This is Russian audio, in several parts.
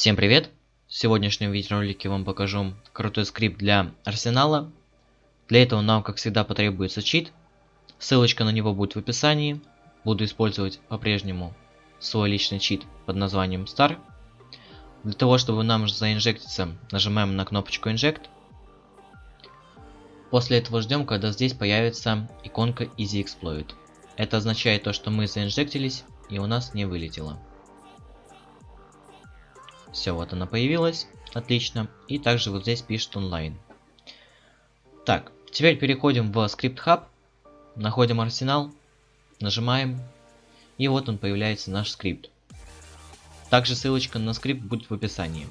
Всем привет! В сегодняшнем видеоролике вам покажу крутой скрипт для арсенала. Для этого нам, как всегда, потребуется чит. Ссылочка на него будет в описании. Буду использовать по-прежнему свой личный чит под названием Star. Для того, чтобы нам заинжектиться, нажимаем на кнопочку Inject. После этого ждем, когда здесь появится иконка Easy Exploit. Это означает то, что мы заинжектились и у нас не вылетело. Все, вот она появилась. Отлично. И также вот здесь пишет онлайн. Так, теперь переходим в скрипт хаб. Находим арсенал. Нажимаем. И вот он появляется наш скрипт. Также ссылочка на скрипт будет в описании.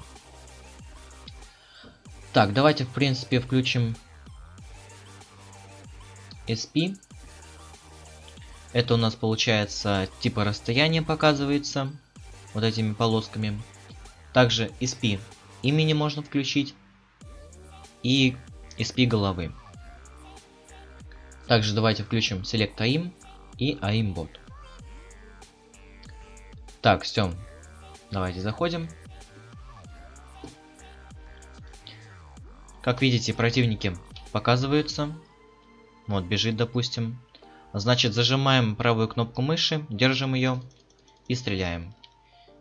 Так, давайте в принципе включим SP. Это у нас получается типа расстояние показывается вот этими полосками. Также SP имени можно включить и SP головы. Также давайте включим Select AIM и AIM Bot. Так, все. Давайте заходим. Как видите, противники показываются. Вот, бежит, допустим. Значит, зажимаем правую кнопку мыши, держим ее и стреляем.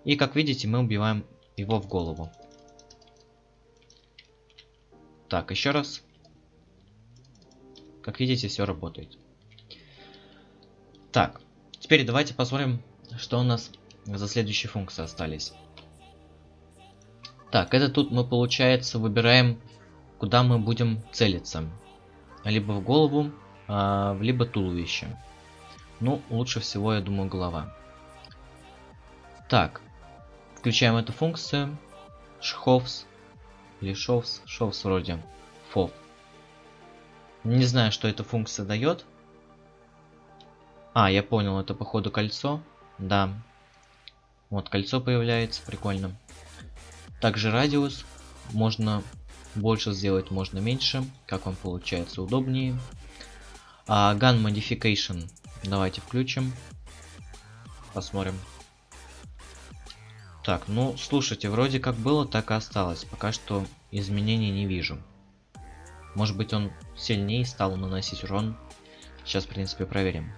И как видите, мы убиваем его в голову. Так, еще раз. Как видите, все работает. Так, теперь давайте посмотрим, что у нас за следующие функции остались. Так, это тут мы, получается, выбираем, куда мы будем целиться. Либо в голову, а, либо туловище. Ну, лучше всего, я думаю, голова. Так, Включаем эту функцию. Шховс. Или шовс. Шовс вроде. Фов. Не знаю, что эта функция дает. А, я понял, это походу кольцо. Да. Вот кольцо появляется, прикольно. Также радиус. Можно больше сделать, можно меньше. Как вам получается удобнее. А, Gun Modification. Давайте включим. Посмотрим. Так, ну, слушайте, вроде как было, так и осталось. Пока что изменений не вижу. Может быть, он сильнее стал наносить урон. Сейчас, в принципе, проверим.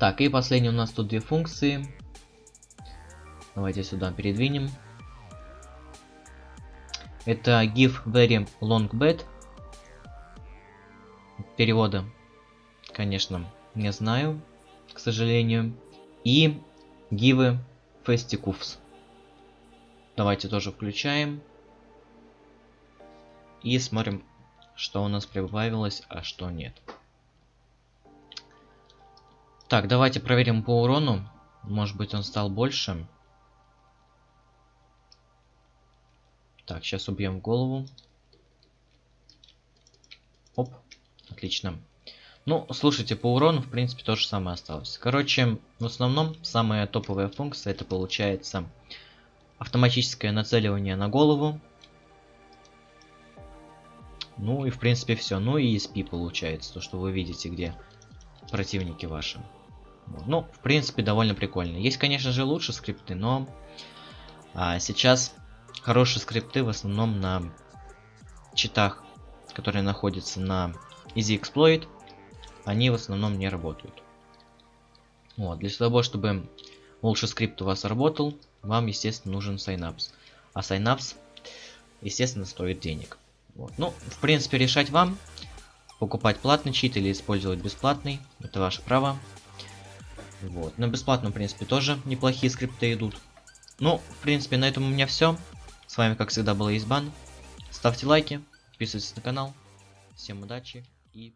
Так, и последний у нас тут две функции. Давайте сюда передвинем. Это give very long bet. Перевода, конечно, не знаю, к сожалению. И Гивы Фестикувс. Давайте тоже включаем. И смотрим, что у нас прибавилось, а что нет. Так, давайте проверим по урону. Может быть он стал больше. Так, сейчас убьем голову. Оп, отлично. Ну, слушайте, по урону, в принципе, то же самое осталось. Короче, в основном, самая топовая функция, это получается автоматическое нацеливание на голову. Ну и, в принципе, все. Ну и ESP получается, то, что вы видите, где противники ваши. Ну, в принципе, довольно прикольно. Есть, конечно же, лучше скрипты, но а, сейчас хорошие скрипты в основном на читах, которые находятся на Easy Exploit они в основном не работают. Вот, для того, чтобы лучше скрипт у вас работал, вам, естественно, нужен Synapse. А Synapse, естественно, стоит денег. Вот. Ну, в принципе, решать вам. Покупать платный чит или использовать бесплатный. Это ваше право. Вот. На бесплатном, в принципе, тоже неплохие скрипты идут. Ну, в принципе, на этом у меня все. С вами, как всегда, был Избан. Ставьте лайки, подписывайтесь на канал. Всем удачи и